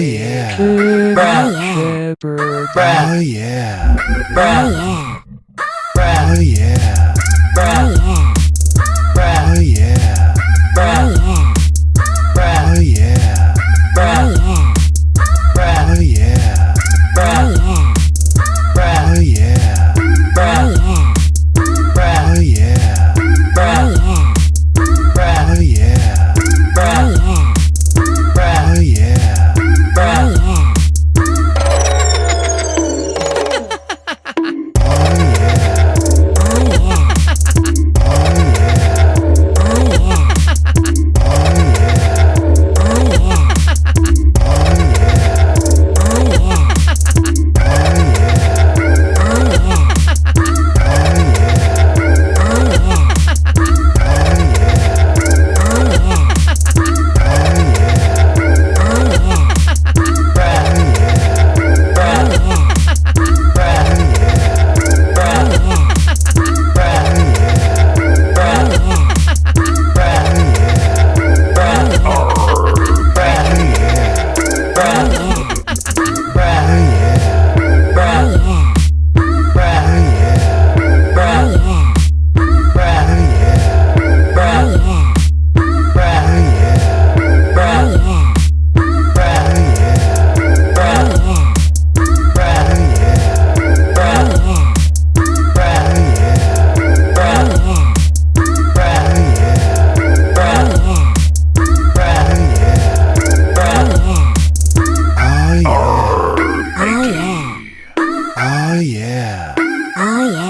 yeah. Bruh. Yeah. Bruh. Oh yeah. Bruh. Oh yeah. Bruh. Oh yeah. Bruh. Oh yeah. Oh, friend. Oh, yeah.